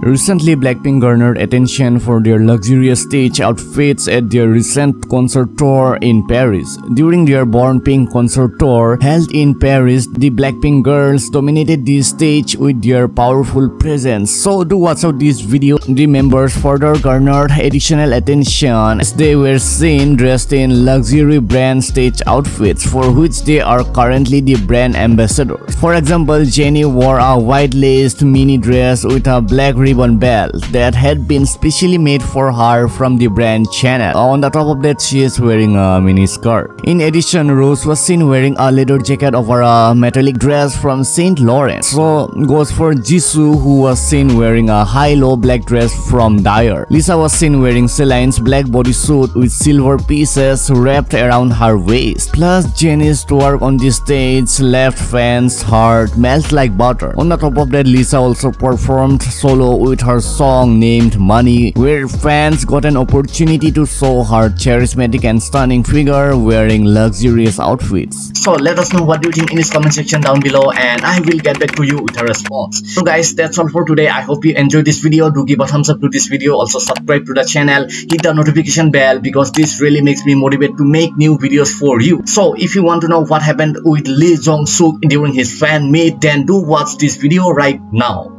Recently, Blackpink garnered attention for their luxurious stage outfits at their recent concert tour in Paris. During their Born Pink concert tour held in Paris, the Blackpink girls dominated the stage with their powerful presence. So do watch out this video. The members further garnered additional attention as they were seen dressed in luxury brand stage outfits for which they are currently the brand ambassadors. For example, Jennie wore a white-laced mini dress with a black ribbon belt that had been specially made for her from the brand Chanel. On the top of that, she is wearing a mini skirt. In addition, Rose was seen wearing a leather jacket over a metallic dress from Saint Laurent. So goes for Jisoo who was seen wearing a high-low black dress from Dior. Lisa was seen wearing Celine's black bodysuit with silver pieces wrapped around her waist. Plus, Jennie's twerk on the stage left fans' heart melt like butter. On the top of that, Lisa also performed solo with her song named Money, where fans got an opportunity to show her charismatic and stunning figure wearing luxurious outfits. So let us know what you think in this comment section down below and I will get back to you with a response. So guys, that's all for today. I hope you enjoyed this video. Do give a thumbs up to this video. Also subscribe to the channel. Hit the notification bell because this really makes me motivate to make new videos for you. So if you want to know what happened with Lee Jong Suk during his fan meet, then do watch this video right now.